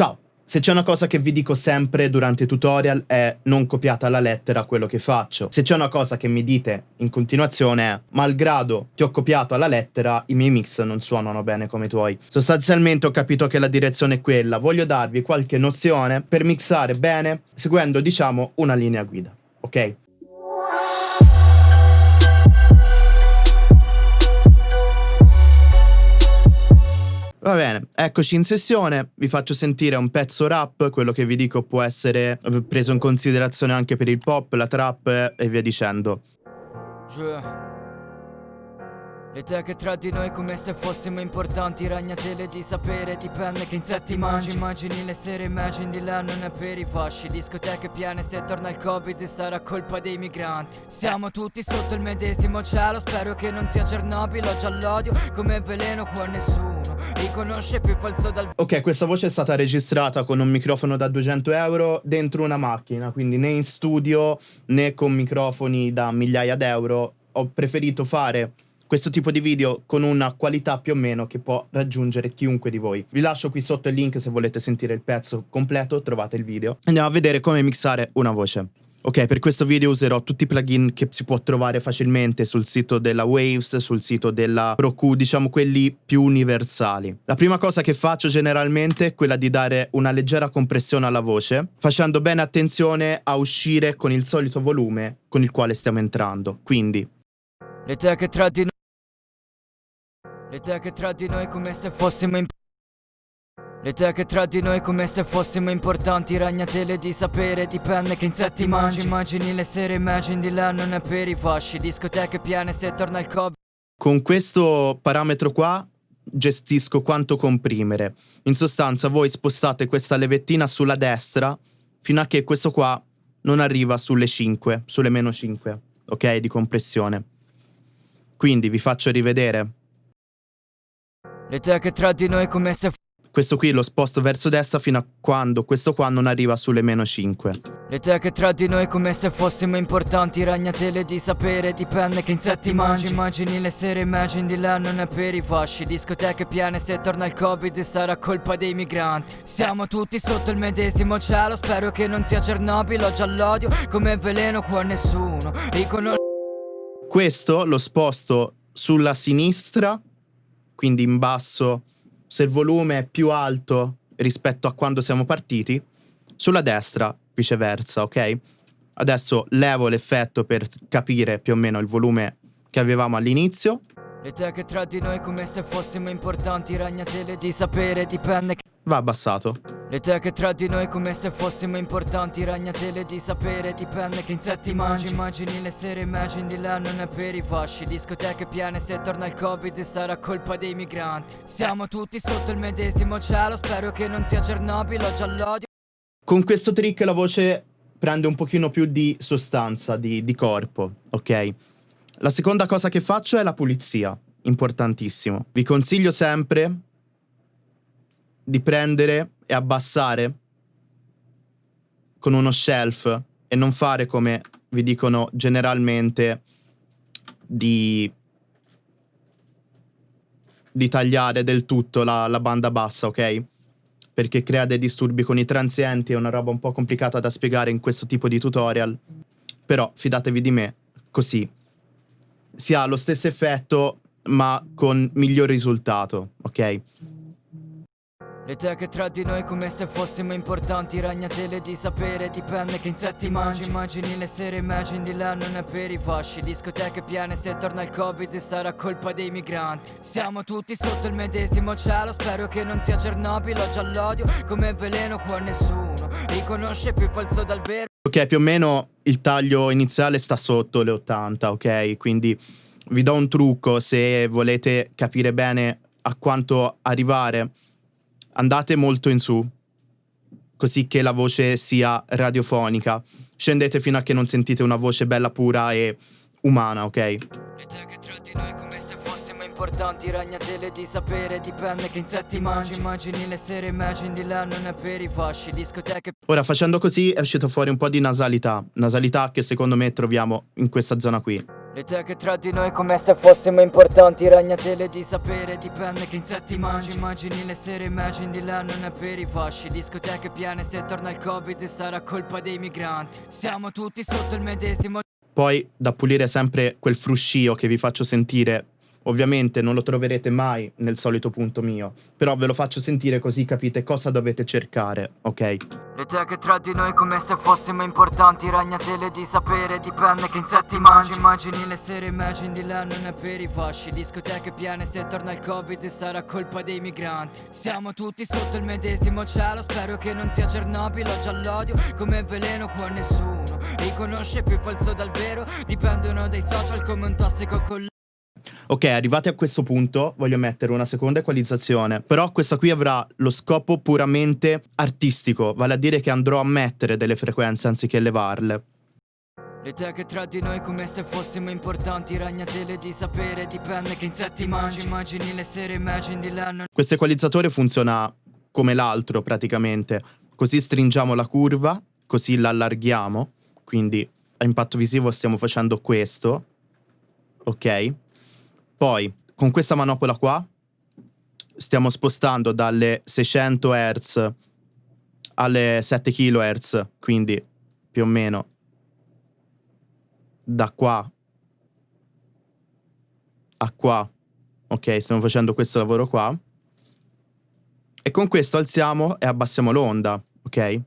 Ciao! Se c'è una cosa che vi dico sempre durante i tutorial è non copiate alla lettera quello che faccio. Se c'è una cosa che mi dite in continuazione è malgrado ti ho copiato alla lettera, i miei mix non suonano bene come i tuoi. Sostanzialmente ho capito che la direzione è quella, voglio darvi qualche nozione per mixare bene seguendo diciamo una linea guida, ok? Va bene, eccoci in sessione, vi faccio sentire un pezzo rap, quello che vi dico può essere preso in considerazione anche per il pop, la trap e via dicendo. Yeah. Le teche tra di noi come se fossimo importanti Ragnatele di sapere dipende che insetti mangi. Immagini le sere, immagini di là non è per i fasci. Discoteche piene se torna il covid sarà colpa dei migranti. Siamo tutti sotto il medesimo cielo Spero che non sia Chernobyl o già l'odio Come veleno qua nessuno riconosce più falso dal... Ok, questa voce è stata registrata con un microfono da 200 euro dentro una macchina Quindi né in studio né con microfoni da migliaia d'euro. Ho preferito fare questo tipo di video con una qualità più o meno che può raggiungere chiunque di voi. Vi lascio qui sotto il link se volete sentire il pezzo completo, trovate il video. Andiamo a vedere come mixare una voce. Ok, per questo video userò tutti i plugin che si può trovare facilmente sul sito della Waves, sul sito della Roku, diciamo quelli più universali. La prima cosa che faccio generalmente è quella di dare una leggera compressione alla voce, facendo bene attenzione a uscire con il solito volume con il quale stiamo entrando. Quindi... Le che tra di teche tra di noi come se fossimo in... Le teche tra di noi come se fossimo importanti Ragnatele di sapere dipende che insetti mangi. Immagini le sere, immagini di là non è per i fasci. Discoteche piene se torna il covid Con questo parametro qua gestisco quanto comprimere. In sostanza voi spostate questa levettina sulla destra Fino a che questo qua non arriva sulle 5, sulle meno 5 Ok, di compressione. Quindi vi faccio rivedere le teche tra di noi come se questo qui lo sposto verso destra fino a quando questo qua non arriva sulle meno 5. Le teche tra di noi come se fossimo importanti Ragnatele di sapere dipende che insetti mangi. Immagini le sere, immagini di là non è per i fasci. Discoteche piene se torna il covid sarà colpa dei migranti. Siamo tutti sotto il medesimo cielo Spero che non sia Chernobyl o già l'odio Come veleno qua nessuno. Riconosce Questo lo sposto sulla sinistra quindi in basso, se il volume è più alto rispetto a quando siamo partiti, sulla destra viceversa, ok? Adesso levo l'effetto per capire più o meno il volume che avevamo all'inizio. Le teche tra di noi come se fossimo importanti, ragnatele di sapere dipende che va abbassato. Le teche tra di noi come se fossimo importanti Ragnatele di sapere dipende che insetti mangi Immagini le sere, immagini di là non è per i fasci Discoteche piene se torna il covid sarà colpa dei migranti Siamo tutti sotto il medesimo cielo Spero che non sia Chernobyl o già l'odio Con questo trick la voce prende un pochino più di sostanza, di, di corpo, ok? La seconda cosa che faccio è la pulizia, importantissimo. Vi consiglio sempre di prendere e abbassare con uno shelf e non fare come vi dicono generalmente di, di tagliare del tutto la, la banda bassa, ok? Perché crea dei disturbi con i transienti, è una roba un po' complicata da spiegare in questo tipo di tutorial. Però fidatevi di me, così si ha lo stesso effetto ma con miglior risultato, ok? Le teche tra di noi come se fossimo importanti Ragnatele di sapere dipende che insetti mangi. Immagini le sere, immagini di là non è per i fasci. Discoteche piene se torna il covid sarà colpa dei migranti. Siamo tutti sotto il medesimo cielo Spero che non sia Chernobyl o già l'odio Come veleno qua nessuno riconosce più falso dal vero. Ok più o meno il taglio iniziale sta sotto le 80 ok? Quindi vi do un trucco se volete capire bene a quanto arrivare andate molto in su, così che la voce sia radiofonica. Scendete fino a che non sentite una voce bella pura e umana, ok? Le che tra di noi come se fossimo importanti Ragnatele di sapere dipende che insetti mangi Immagini le sere, immagini di là non è per i fasci Discoteche Ora facendo così è uscito fuori un po' di nasalità Nasalità che secondo me troviamo in questa zona qui Le teche tra di noi come se fossimo importanti Ragnatele di sapere dipende che insetti mangi. Immagini le sere, immagini di là non è per i fasci. Discoteche piene se torna il covid sarà colpa dei migranti. Siamo tutti sotto il medesimo Poi da pulire sempre quel fruscio che vi faccio sentire Ovviamente non lo troverete mai nel solito punto mio, però ve lo faccio sentire così capite cosa dovete cercare, ok? Le teche tra di noi come se fossimo importanti Ragnatele di sapere dipende che insetti mangi. Immagini le sere, immagini di là non è per i fasci. Discoteche piene se torna il covid sarà colpa dei migranti. Siamo tutti sotto il medesimo cielo Spero che non sia Cernobile, ho già l'odio. Come veleno qua nessuno riconosce più falso dal vero. Dipendono dai social come un tossico con Ok, arrivati a questo punto voglio mettere una seconda equalizzazione, però questa qui avrà lo scopo puramente artistico, vale a dire che andrò a mettere delle frequenze anziché levarle. Le teche tra di noi come se fossimo importanti Ragnatele di sapere dipende che insetti mangi. Immagini le sere, immagini di non... Questo equalizzatore funziona come l'altro praticamente, così stringiamo la curva, così la allarghiamo, quindi a impatto visivo stiamo facendo questo, ok? Poi, con questa manopola qua, stiamo spostando dalle 600 Hz alle 7 kHz, quindi più o meno da qua a qua. Ok, stiamo facendo questo lavoro qua. E con questo alziamo e abbassiamo l'onda, ok?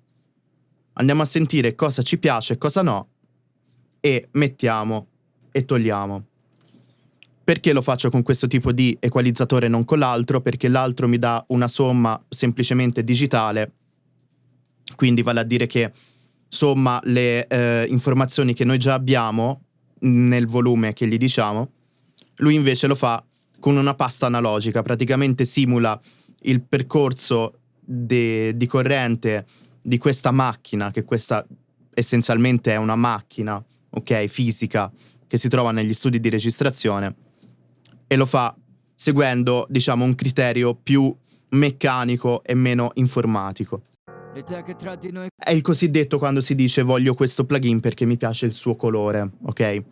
Andiamo a sentire cosa ci piace e cosa no e mettiamo e togliamo. Perché lo faccio con questo tipo di equalizzatore e non con l'altro? Perché l'altro mi dà una somma semplicemente digitale, quindi vale a dire che somma le eh, informazioni che noi già abbiamo nel volume che gli diciamo, lui invece lo fa con una pasta analogica, praticamente simula il percorso de, di corrente di questa macchina, che questa essenzialmente è una macchina, ok, fisica, che si trova negli studi di registrazione e lo fa seguendo, diciamo, un criterio più meccanico e meno informatico. È il cosiddetto quando si dice voglio questo plugin perché mi piace il suo colore, ok?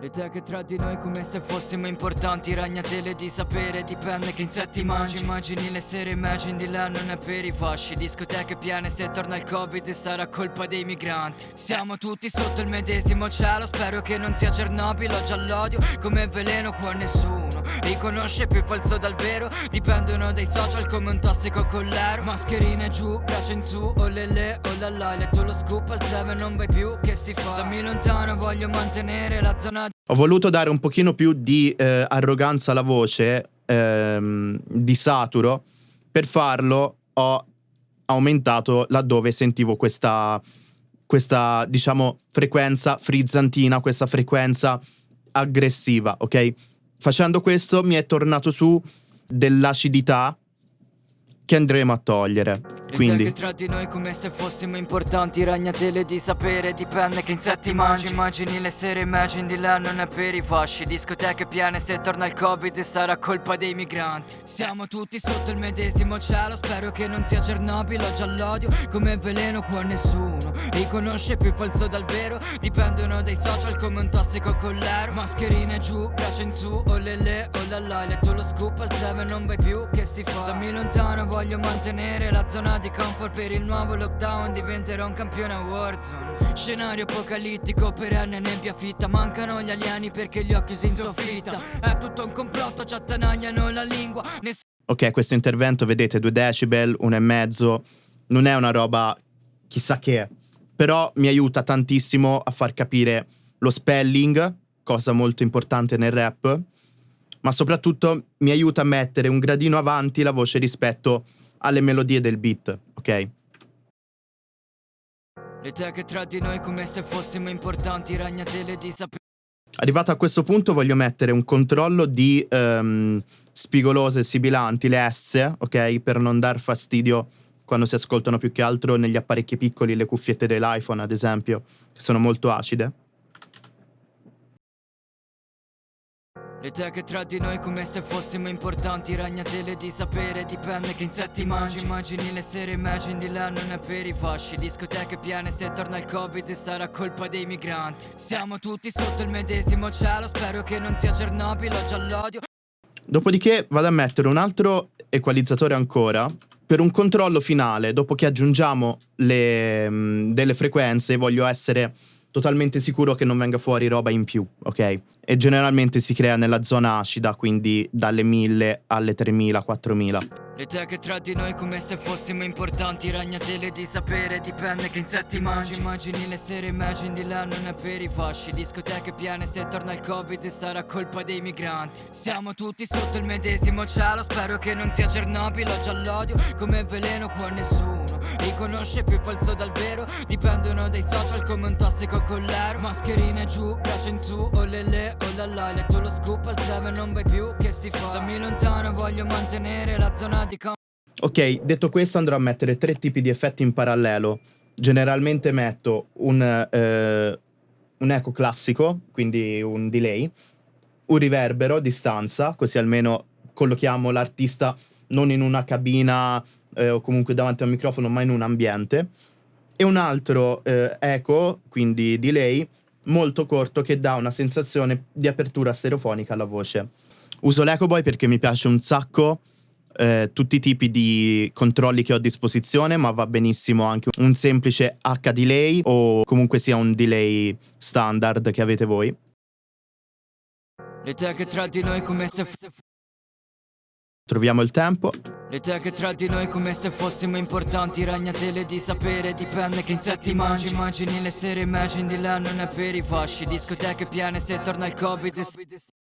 Le teche tra di noi come se fossimo importanti Ragnatele di sapere dipende che insetti mangi. Immagini. Le sere, immagini di là non è per i fasci. Discoteche piene se torna il covid sarà colpa dei migranti. Siamo tutti sotto il medesimo cielo Spero che non sia Cernobile, ho già l'odio Come veleno qua nessuno. Riconosce più falso dal vero Dipendono dai social come un tossico collero. Mascherine giù, braccia in su, oh lele, oh la la Letto lo scoop al 7 non vai più, che si fa? Stammi lontano, voglio mantenere la zona ho voluto dare un pochino più di eh, arroganza alla voce, ehm, di saturo. Per farlo ho aumentato laddove sentivo questa, questa, diciamo, frequenza frizzantina, questa frequenza aggressiva, ok? Facendo questo mi è tornato su dell'acidità che andremo a togliere. Quindi. che tra di noi come se fossimo importanti Ragnatele di sapere dipende che insetti mangi. Immagini le sere, immagini di là non è per i fasci. Discoteche piene se torna il covid sarà colpa dei migranti. Siamo tutti sotto il medesimo cielo Spero che non sia Cernobile, ho già l'odio Come veleno qua nessuno. Riconosce più falso dal vero Dipendono dai social come un tossico collero. Mascherine giù, braccia in su, oh lele, oh la la Letto lo scoop al 7 non vai più, che si fa? Stammi lontano, voglio mantenere la zona di comfort per il nuovo lockdown diventerò un campione a Warzone Scenario apocalittico perenne nebbia fitta. Mancano gli alieni perché li ho chiusi in soffitta È tutto un complotto, ci attanagliano la lingua. Ness Ok, questo intervento vedete 2 decibel, 1,5 Non è una roba chissà che Però mi aiuta tantissimo a far capire lo spelling Cosa molto importante nel rap ma soprattutto mi aiuta a mettere un gradino avanti la voce rispetto alle melodie del beat, ok? Le teche tra di noi come se fossimo importanti, ragnatele di sapere. Arrivato a questo punto voglio mettere un controllo di um, spigolose sibilanti, le S, ok? Per non dar fastidio quando si ascoltano più che altro negli apparecchi piccoli, le cuffiette dell'iPhone ad esempio, che sono molto acide. Le teche tra di noi come se fossimo importanti Ragnatele di sapere dipende che insetti mangi. Immagini le sere, immagini di là non è per i fasci. Discoteche piene se torna il covid sarà colpa dei migranti. Siamo tutti sotto il medesimo cielo Spero che non sia Chernobyl o già l'odio Dopodiché vado a mettere un altro equalizzatore ancora per un controllo finale, dopo che aggiungiamo le, mh, delle frequenze, voglio essere totalmente sicuro che non venga fuori roba in più, ok? E generalmente si crea nella zona acida, quindi dalle 1000 alle 3000, 4000. Le teche tra di noi come se fossimo importanti Ragnatele di sapere dipende che insetti mangi Immagini le sere, immagini di là non è per i fasci Discoteche piene se torna il covid sarà colpa dei migranti Siamo tutti sotto il medesimo cielo Spero che non sia Chernobyl o già l'odio Come veleno qua nessuno riconosce più falso dal vero Dipendono dai social come un tossico collero Mascherine giù, braccia in su, oh lele, oh la la Letto lo scoop al 7 non vai più, che si fa? Stammi lontano, voglio mantenere la zona di com- Ok, detto questo andrò a mettere tre tipi di effetti in parallelo. Generalmente metto un, eh, un eco classico, quindi un delay, un riverbero, distanza, così almeno collochiamo l'artista non in una cabina eh, o comunque davanti a un microfono, ma in un ambiente. E un altro eh, eco, quindi delay, molto corto che dà una sensazione di apertura stereofonica alla voce. Uso l'Eco Boy perché mi piace un sacco eh, tutti i tipi di controlli che ho a disposizione, ma va benissimo anche un semplice H delay o comunque sia un delay standard che avete voi. Le teche tra di noi come se Troviamo il tempo. Le teche tra di noi come se fossimo importanti Ragnatele di sapere dipende che insetti mangi Immagini le sere, immagini di là non è per i fasci Discoteche piene se torna il covid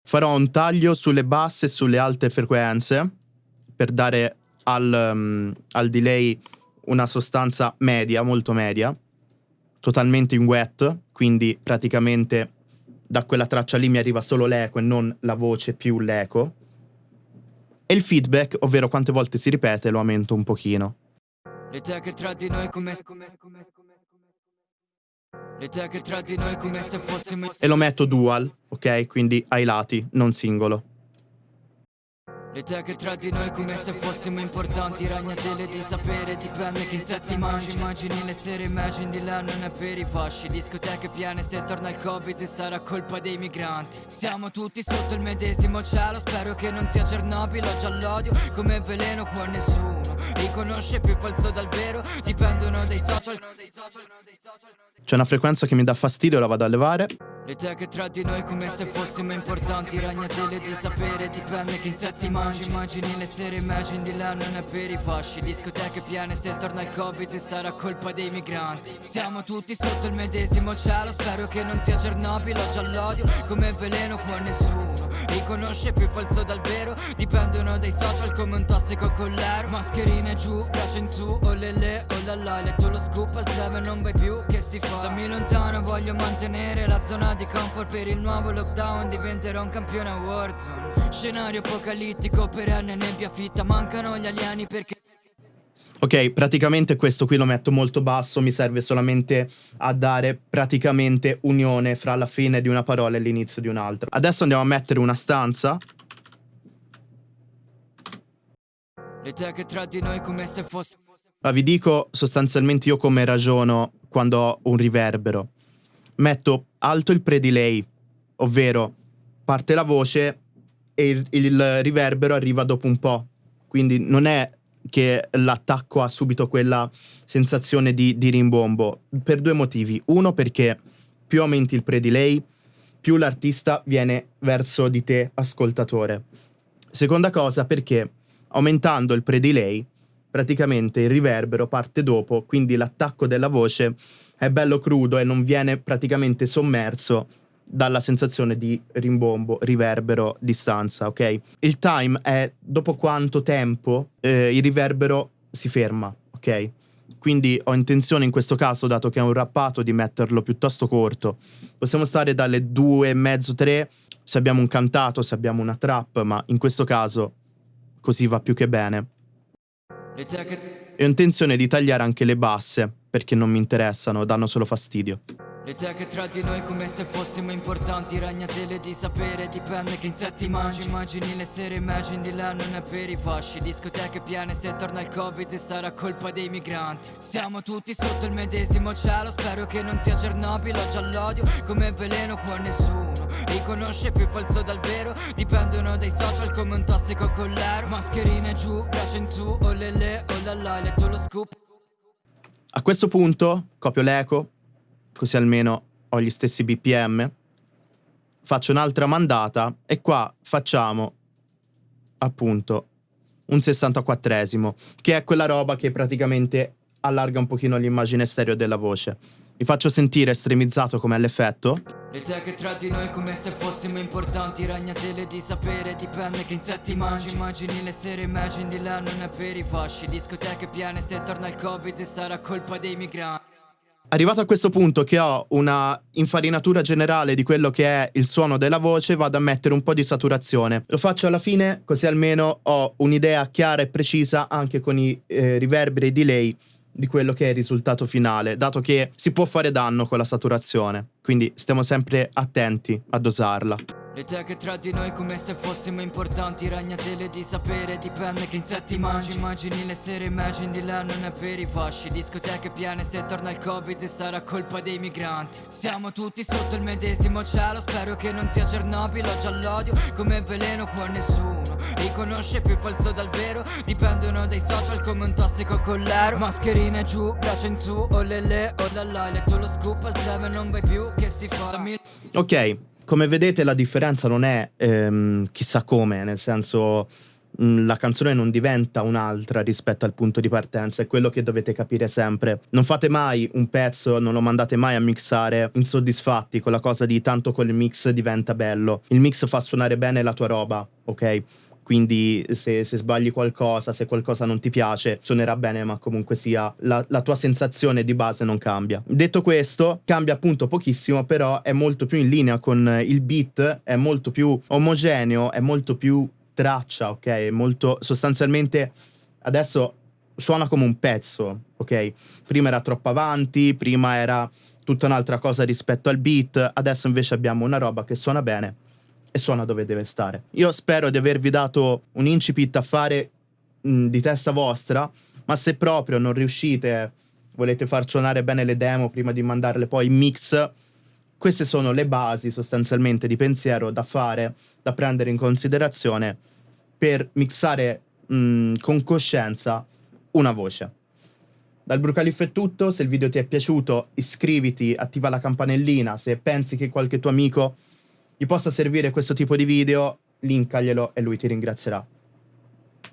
Farò un taglio sulle basse e sulle alte frequenze per dare al, um, al delay una sostanza media, molto media, totalmente in wet, quindi praticamente da quella traccia lì mi arriva solo l'eco e non la voce più l'eco. E il feedback, ovvero quante volte si ripete, lo aumento un pochino. Le teche tra di noi come Le teche tra di noi come se fossimo E lo metto dual, ok? Quindi ai lati, non singolo. Le teche tra di noi come se fossimo importanti. Ragnatele di sapere dipende che insetti mangi. Immagini le sere, immagini di là non è per i fasci. Discoteche piene se torna il covid sarà colpa dei migranti. Siamo tutti sotto il medesimo cielo Spero che non sia Chernobyl o già l'odio Come veleno qua nessuno riconosce più falso dal vero Dipendono dai social. C'è una frequenza che mi dà fastidio, la vado a levare. Le teche tra di noi come se fossimo importanti Ragnatele di sapere dipende che insetti mangi. Immagini le sere, immagini di là non è per i fasci. Discoteche piene se torna il covid sarà colpa dei migranti. Siamo tutti sotto il medesimo cielo Spero che non sia Chernobyl o già l'odio Come veleno qua nessuno. Riconosce più falso dal vero Dipendono dai social come un tossico collero Mascherine giù, braccia in su, oh lele, oh la la Letto lo scoop al 7 non vai più, che si fa? Stammi lontano, voglio mantenere la zona di comfort Per il nuovo lockdown diventerò un campione a Warzone Scenario apocalittico, perenne nebbia fitta Mancano gli alieni perché Ok, praticamente questo qui lo metto molto basso, mi serve solamente a dare praticamente unione fra la fine di una parola e l'inizio di un'altra. Adesso andiamo a mettere una stanza. Le teche tra di noi come se fosse Ma vi dico sostanzialmente io come ragiono quando ho un riverbero. Metto alto il pre-delay, ovvero parte la voce e il, il riverbero arriva dopo un po'. Quindi non è che l'attacco ha subito quella sensazione di, di rimbombo per due motivi. Uno perché più aumenti il pre-delay, più l'artista viene verso di te ascoltatore. Seconda cosa perché aumentando il pre-delay praticamente il riverbero parte dopo, quindi l'attacco della voce è bello crudo e non viene praticamente sommerso dalla sensazione di rimbombo, riverbero, distanza, ok? Il time è dopo quanto tempo eh, il riverbero si ferma, ok? Quindi ho intenzione in questo caso, dato che è un rappato, di metterlo piuttosto corto. Possiamo stare dalle due e mezzo, tre, se abbiamo un cantato, se abbiamo una trap, ma in questo caso così va più che bene. E ho intenzione di tagliare anche le basse, perché non mi interessano, danno solo fastidio. Le teche tra di noi come se fossimo importanti Ragnatele di sapere dipende che insetti mangi Immagini le sere immagini di là non è per i fasci Discoteche piene se torna il covid sarà colpa dei migranti Siamo tutti sotto il medesimo cielo Spero che non sia Cernobile o già l'odio Come veleno qua nessuno Riconosce più falso dal vero Dipendono dai social come un tossico collero Mascherine giù, braccia in su, oh lele, oh la letto lo scoop A questo punto copio l'eco così almeno ho gli stessi BPM. Faccio un'altra mandata e qua facciamo appunto un 64esimo, che è quella roba che praticamente allarga un pochino l'immagine stereo della voce. Vi faccio sentire estremizzato come l'effetto. Le teche tra di noi come se fossimo importanti Ragnatele di sapere dipende che insetti mangi Immagini le sere immagini di là non è per i fasci Discoteche piene se torna il covid sarà colpa dei migranti Arrivato a questo punto che ho una infarinatura generale di quello che è il suono della voce, vado a mettere un po' di saturazione. Lo faccio alla fine, così almeno ho un'idea chiara e precisa anche con i eh, riverberi e delay di quello che è il risultato finale, dato che si può fare danno con la saturazione. Quindi stiamo sempre attenti a dosarla. Le teche tra di noi come se fossimo importanti Ragnatele di sapere dipende che insetti mangi Immagini le sere immagini di là non è per i fasci Discoteche piene se torna il covid sarà colpa dei migranti Siamo tutti sotto il medesimo cielo Spero che non sia Cernobile o già l'odio Come veleno qua nessuno Riconosce più falso dal vero Dipendono dai social come un tossico collero Mascherine giù, braccia in su, oh lele, oh la la Hai letto lo scoop al 7 non vai più, che si fa? Ok, come vedete la differenza non è ehm, chissà come, nel senso mm, la canzone non diventa un'altra rispetto al punto di partenza, è quello che dovete capire sempre. Non fate mai un pezzo, non lo mandate mai a mixare insoddisfatti con la cosa di tanto col mix diventa bello. Il mix fa suonare bene la tua roba, ok? Quindi se, se, sbagli qualcosa, se qualcosa non ti piace, suonerà bene, ma comunque sia la, la, tua sensazione di base non cambia. Detto questo, cambia appunto pochissimo, però è molto più in linea con il beat, è molto più omogeneo, è molto più traccia, ok? Molto sostanzialmente adesso suona come un pezzo, ok? Prima era troppo avanti, prima era tutta un'altra cosa rispetto al beat, adesso invece abbiamo una roba che suona bene e suona dove deve stare. Io spero di avervi dato un incipit a fare mh, di testa vostra, ma se proprio non riuscite, volete far suonare bene le demo prima di mandarle poi in mix, queste sono le basi sostanzialmente di pensiero da fare, da prendere in considerazione per mixare mh, con coscienza una voce. Dal Brucaliff è tutto, se il video ti è piaciuto iscriviti, attiva la campanellina, se pensi che qualche tuo amico gli possa servire questo tipo di video, linkaglielo e lui ti ringrazierà.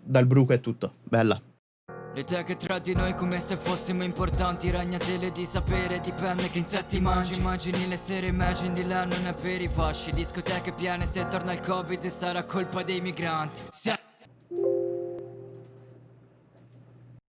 Dal bruco è tutto. Bella. Le teche tra di noi come se fossimo importanti Ragnatele di sapere dipende che insetti mangi Immagini le sere immagini di là non è per i fasci Discoteche piene se torna il covid sarà colpa dei migranti